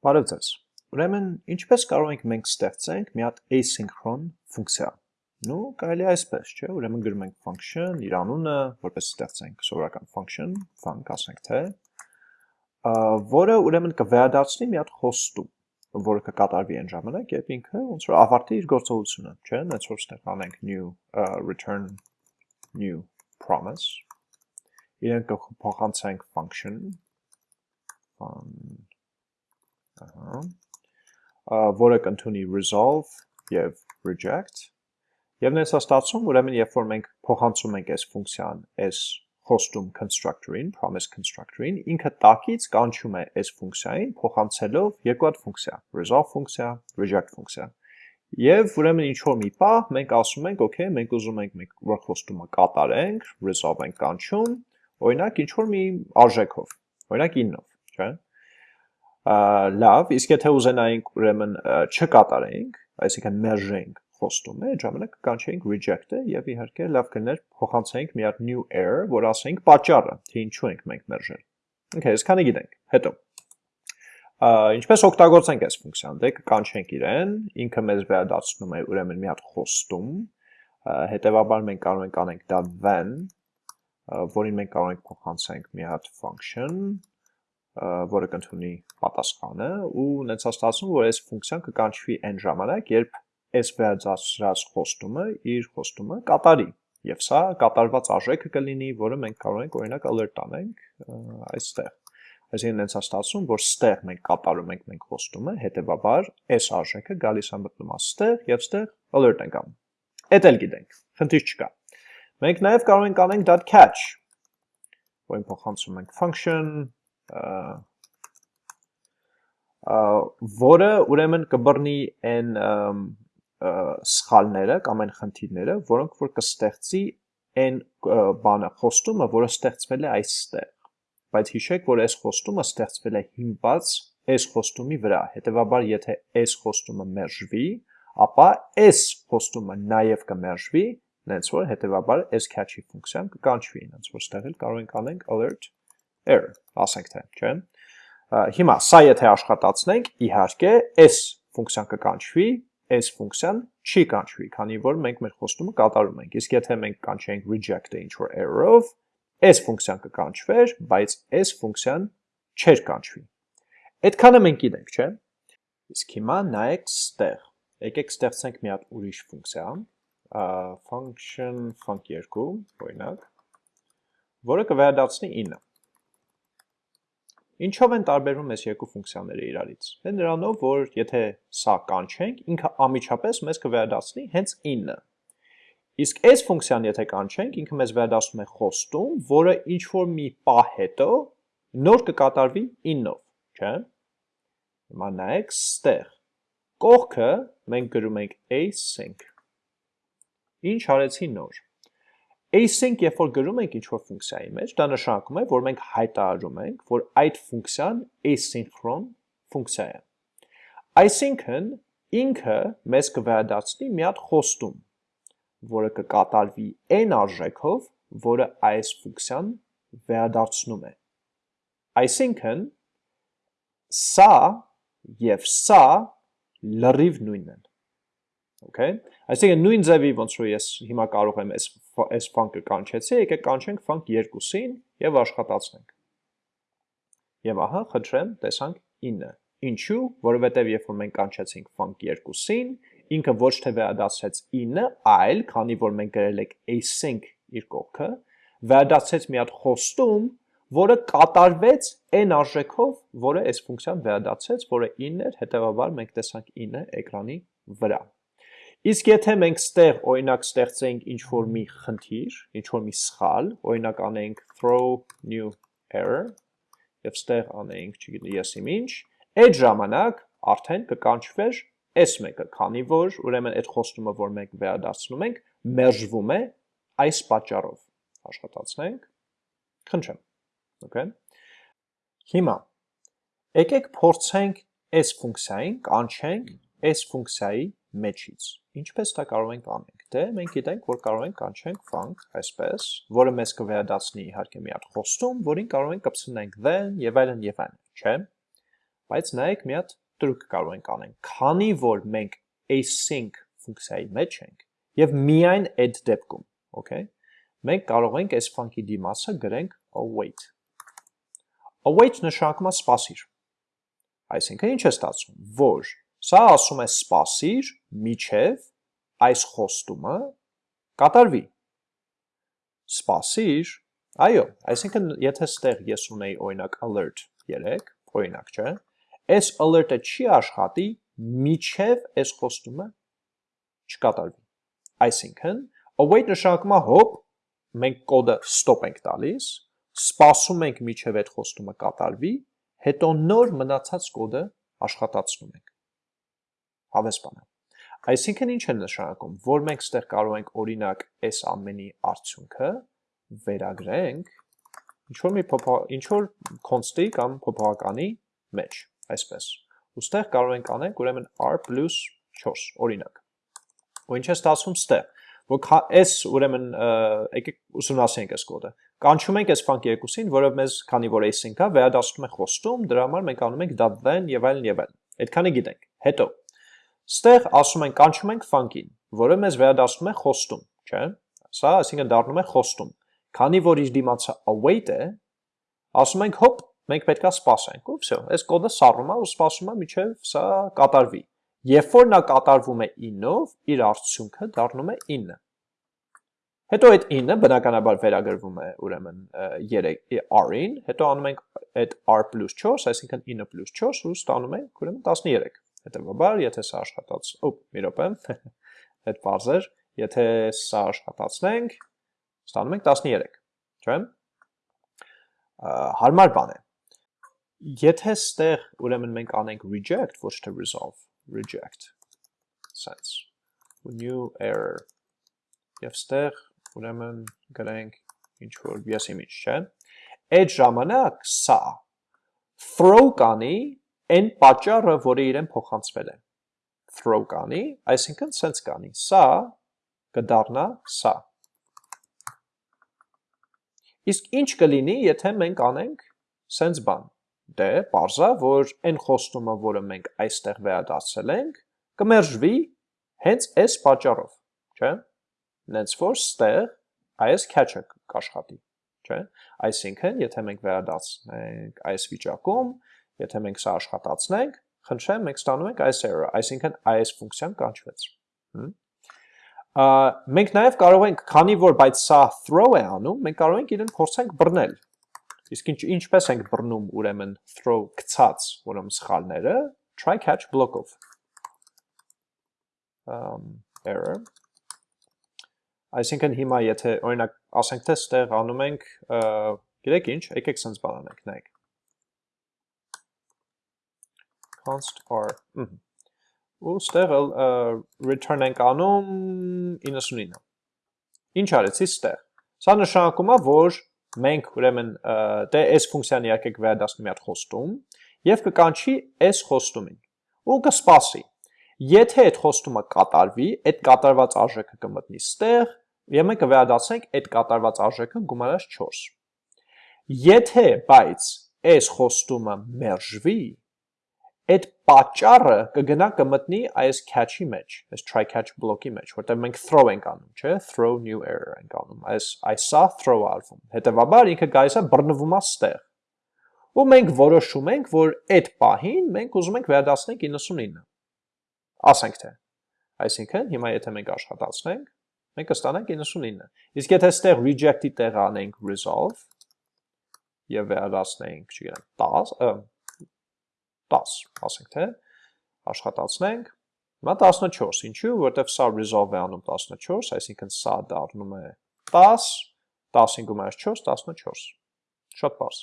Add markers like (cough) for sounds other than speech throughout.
Բարև ձեզ։ Ուրեմն, ինչպես կարող ենք մենք ստեղծենք մի հատ asynchron ֆունկցիա։ Ну, կարելի է այսպես, չէ՞։ Ուրեմն գրում ենք function, իր անունը, որպես ստեղծենք սովորական function, func ասենք թե, որը ուրեմն կվերադարձնի մի հատ խոստում, որը կկատարվի այն ժամանակ, երբ ինքը ոնց որ ավարտի իր գործողությունը, չէ՞։ Նենց որ ստեղ անենք new return new promise։ Իրեն կփոխանցենք function fun որը կընդունի resolve եւ reject եւ նենց է ստացվում ուրեմն երբ որ մենք փոխանցում ենք այս ֆունկցիան այս խոստում constructor-ին, promise constructor-ին, ինքը տակից կանչում է այս ֆունկցիային փոխանցելով երկու հատ ֆունկցիա, resolve ֆունկցիա, reject ֆունկցիա։ Եվ ուրեմն ինչ որ մի պահ մենք ասում ենք, okay, մենք ուզում ենք մենք որ խոստումը կատարենք, resolve ենք կանչում, օրինակ ինչ որ մի արժեքով, օրինակ 9-ով, չէ՞ լավ, իսկ եթե ուզենայինք ուրեմն չկատարենք, այսինքն մերժենք խոստումը, այդ ժամանակ կանչեինք reject-ը եւ իհարկե լավ կներ փոխանցենք մի հատ new error, որ ասենք պատճառը, թե ինչու ենք մենք մերժել։ Okay, այսքանը գիտենք։ Հետո ինչպես օգտագործենք այս ֆունկցիան, դե կանչենք իրեն, ինքը մեզ վերադարձնում է ուրեմն մի հատ խոստում, հետեւաբար մենք կարող ենք անենք դա when, որին մենք կարող ենք փոխանցենք մի հատ function, որը կընդունի պատասխանը ու ունեցա ստացվում, որ այս ֆունկցիան կկանչվի այն ժամանակ, երբ այս վերածած խոստումը իր խոստումը կատարի։ Եվ սա կատարված արժեքը կլինի, որը մենք կարող ենք օրինակ alert անենք այստեղ։ Այսինքն այնց ստացվում, որ ստեղ մենք կատարում ենք մենք խոստումը, հետեւաբար այս արժեքը գալիս է մտնում աստեղ եւ ստեղ alert ենք անում։ Էդ էլ գիտենք, խնդիր չկա։ Մենք նաև կարող ենք անենք .catch, որին փոխանցում ենք function որը ուրեմն կբռնի այն սխալները կամ այն խնդիրները, որոնք որ կստեղծի այն բանը խոստումը, որը ստեղծվել է այստեղ։ Բայց հիշեք, որ այս խոստումը ստեղծվել է հիմնված այս խոստումի վրա։ Հետևաբար, եթե այս խոստումը մերժվի, ապա այս խոստումը նաև կմերժվի, նենց որ հետևաբար այս catch-ի ֆունկցիան կկանչվի, նենց որ ստեղ էլ կարող ենք անենք alert error, ասենք թե, չէ՞։ Հիմա սա եթե աշխատացնենք, իհարկե, այս ֆունկցիան կկանչվի, այս ֆունկցիան չի կանչվի, քանի որ մենք մեր խոստումը կատարում ենք։ Իսկ եթե մենք կանչենք reject-ը ինչ որ error-ով, այս ֆունկցիան կկանչվեր, բայց այս ֆունկցիան չէր կանչվի։ Այդքանը մենք գիտենք, չէ՞։ Իսկ հիմա նայեք ստեղ։ Եկեք ստեղծենք մի հատ ուրիշ ֆունկցիա, function func2, օրինակ, որը կվերադարձնի 9։ Ինչով են տարբերվում այս երկու ֆունկցիաները իրարից։ Դե նրանով, որ եթե սա կանչենք, ինքը ամիջապես մեզ կվերադարձնի հենց 9։ Իսկ այս ֆունկցիան եթե կանչենք, ինքը մեզ վերադասում է խոստում, որը ինչ որ մի պահ հետո նոր կկատարվի 9-ով, չէ՞։ Հիմա նայեք, ստեղ կողքը մենք գրում ենք async։ Ինչ արեցի նոր async երբ որ գրում ենք ինչ-որ ֆունկցիայի մեջ, դա նշանակում է, որ մենք հայտարարում ենք, որ այդ ֆունկցիան asynchron ֆունկցիա է։ Այսինքն ինքը մեզ կվերադարձնի մի հատ խոստում, որը կկատարվի այն արժեքով, որը այս ֆունկցիան վերադարձնում է։ Այսինքն սա եւ սա լրիվ նույնն են։ Okay։ Այսինքն նույն ձևի ոնց որ ես հիմա կարող եմ այս այս ֆանկը կանչեցի, եկեք կանչենք ֆանկ 2-ին եւ աշխատացնենք։ Եվ ահա, խնդրեմ, տեսանք 9։ Ինչու? Որովհետեւ երբ որ մենք կանչեցինք ֆանկ 2-ին, ինքը ոչ թե վերադասեց 9, այլ քանի որ մենք գրել ենք async իր կողքը, վերադասեց մի հատ խոստում, որը կատարվեց այն արժեքով, որը այս ֆունկցիան վերադասեց, որը 9 էր, հետեւաբար մենք տեսանք 9 էկրանի վրա։ Իսկ եթե մենք ստեղ օրինակ ստեղծենք ինչ որ մի խնդիր, ինչ որ մի սխալ, օրինակ անենք throw new error եւ ստեղ անենք, չգիտեմ, ես ինչ, այդ ժամանակ արդեն կկանչվեր այս մեկը, քանի որ ուրեմն այդ խոստումը, որ մենք վերադարձնում ենք, մերժվում է այս պատճառով։ Աշխատացնենք։ Խնդրեմ։ Okay։ Հիմա եկեք փորձենք այս ֆունկցիային կանչենք այս ֆունկցիայի մեջից։ Ինչպես դա կարող ենք անենք։ Դե մենք գիտենք, որ կարող ենք կանչենք func այսպես, որը մեզ կվերադասնի իհարկե մի հատ խոստում, որին կարող ենք կպցնենք then եւ այլն եւ այլն, չէ՞։ բայց նայեք մի հատ տրուկ կարող ենք անենք։ Քանի որ մենք async ֆունկցիայի մեջ ենք եւ միայն այդ դեպքում, okay, մենք կարող ենք այս funky դիմացը գրենք await։ Await նշանակում է սպասիր։ Այսինքն ինչ է ստացվում, որ սա ասում է սպասիր միջև այս խոստումը կատարվի։ Սպասիր, այո, այսինքն եթե ստեղ ես ունեի օրինակ alert 3, օրինակ, չէ, այս alert-ը չի աշխատի միջև այս խոստումը չկատարվի։ Այսինքն, await նշանակում է հոп, մենք կոդը stop ենք տալիս, սպասում ենք միջև այդ խոստումը կատարվի, հետո նոր մնացած կոդը աշխատացնում ենք։ Հավես բան է։ Այսինքն ինչ է նշանակում, որ մենք ստեղ կարող ենք օրինակ այս ամենի արդյունքը վերագրենք ինչ որ մի ինչ որ const-ի կամ փոփոխականի մեջ, այսպես։ Ոստեղ կարող ենք անենք ուրեմն r + 4 օրինակ։ Ու ինչ է ստացվում ստեղ, որ այս ուրեմն եկեք ուսումնասիրենք այս կոդը։ Կանչում ենք այս funky երկուսին, որը մեզ քանի որ async-ա, վերադասում է խոստում, dրա համար մենք անում ենք .then եւ այլն եւ այլն։ Այդքանը գիտենք։ Հետո Ստեղ ասում ենք կանչում ենք funky-ին, որը մեզ վերադասում է խոստում, չէ՞։ Սա այսինքն դառնում է խոստում։ Քանի որ իր դիմացը await է, ասում ենք հոպ, մենք պետքա սպասենք, ու վсё, այս կոդը սառում է ու սպասում է միջև սա կատարվի։ Երբ որ նա կատարվում է 9-ով, իր արդյունքը դառնում է 9։ Հետո այդ 9-ը բնականաբար վերագրվում է ուրեմն 3 r-ին, հետո անում ենք այդ r + 4, այսինքն 9 + 4 ու ստանում ենք ուրեմն 13։ Հետևաբար, եթե սա աշխատած, օ, մի րոպե, (laughs) այդ բարձ էր, եթե սա աշխատացնենք, ստանում ենք 13, չէ՞։ Հարմար բան է։ Եթե ստեղ ուրեմն մենք անենք reject, ոչ թե resolve, reject sense new error եւ ստեղ ուրեմն գրենք ինչ որ yes image, չէ՞։ Այդ ժամանակ սա throw կանի այն պատճառը, որը իրեն փոխանցվել է. Throw կանի, այսինքն sense կանի։ Սա կդառնա սա Իսկ ինչ կլինի, եթե մենք անենք սենց բան։ Դե, պարզա, որ այն խոստումը, որը մենք այստեղ վերադասել ենք, կմերժվի հենց այս պատճառով, չէ։ Նենց որ ստեղ այս catch-ը կաշխատի, չէ։ Այսինքն, եթե մենք վերադասնենք այս վիճակում, եթե մենք սա աշխատացնենք, խնդրեմ, մենք ստանում ենք այս error, այսինքն այս ֆունկցիան կանչվեց։ Հմ մենք նաև կարող ենք, քանի որ բայց սա throw է անում, մենք կարող ենք իրեն փորձենք բռնել։ Իսկ ինչ ինչպես ենք բռնում ուրեմն throw գցած ուրեմն սխալները, try catch block-ով։ Um error Այսինքն հիմա եթե օրինակ ասենք թե ստեղ անում ենք, գիտեք ինչ, եկեք sense բան անենք, նայեք։ const r ու ստեղ return ենք անում 99։ Ինչ արեցի ստեղ։ Սա նշանակում է, որ մենք ուրեմն դե այս ֆունկցիան իհարկե կվերադասնի մի հատ խոստում եւ կկանչի այս խոստումին ու կսպասի։ Եթե այդ խոստումը կատարվի, այդ կատարված արժեքը կմտնի ստեղ եւ մենք կվերադասենք այդ կատարված արժեքը գումարած 4։ Եթե բայց այս խոստումը մերժվի, այդ պատճառը կգնա կմտնի այս catch-ի մեջ, այս try catch block-ի մեջ, որտեղ մենք throw ենք անում, չէ, throw new error ենք անում, այս այսա throw արվում։ Հետևաբար ինքը գալիս է բռնվում է ստեղ։ Ու մենք որոշում ենք, որ այդ պահին մենք ուզում ենք վերադասնենք 99։ Ասենք թե։ Այսինքն հիմա եթե մենք աշխատացնենք, մենք կստանանք 99։ Իսկ եթե ստեղ reject-ի տեղ անենք resolve եւ վերադասնենք, չգիտեմ, 10, 10, ասենք թե, աշխատացնենք, հիմա 14, ինչու, որտեվ սա resolve է անում 14, այսինքն սա դառնում է 10, 10-ին գումարած 4, 14, շատ պարզ։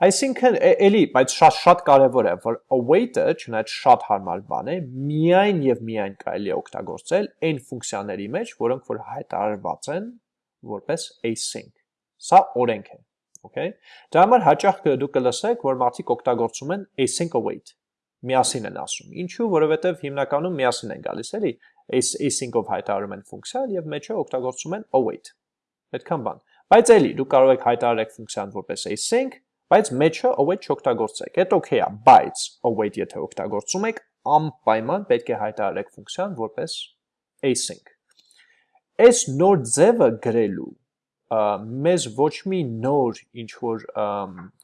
Այսինքն, էլի, բայց շատ շատ կարևոր է, որ await-ը, չնայած շատ հարմար բան է, միայն եւ միայն կարելի է օգտագործել այն ֆունկցիաների մեջ, որոնք որ հայտարարված են որպես async։ Սա օրենք է okay։ Դրա համար հաճախ դուք կլսեք, որ մարդիկ օգտագործում են async await։ Միասին են ասում։ Ինչու, որովհետև հիմնականում միասին են գալիս, էլի, async-ով հայտարարում են ֆունկցիան եւ մեջը օգտագործում են await։ Այդքան բան։ Բայց էլի դուք կարող եք հայտարարեք ֆունկցիան որպես async, բայց մեջը await չօգտագործեք։ Այդ okay է, բայց await եթե օգտագործում եք, անպայման պետք է հայտարարեք ֆունկցիան որպես async։ Այս նոր ձևը գրելու մեզ ոչ մի նոր ինչ որ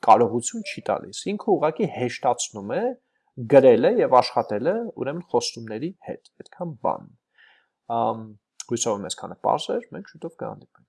կարողություն չի տալիս։ Ինքը ուղղակի հեշտացնում է գրելը եւ աշխատելը ուրեմն խոստումների հետ։ Այդքան բան։ Հույսով եմ այսքանը པարզ էր, մենք շուտով կհանդիպենք։